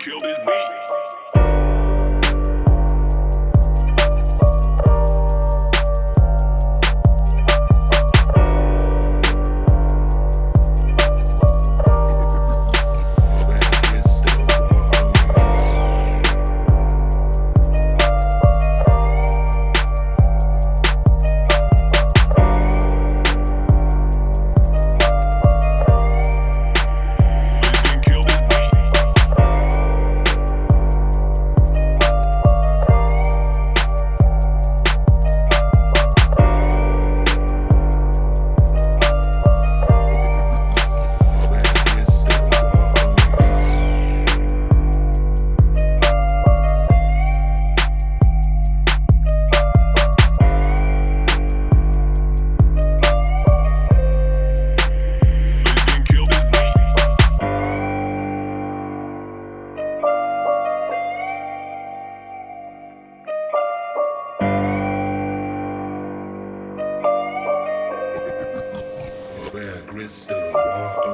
kill this beat. crystal water.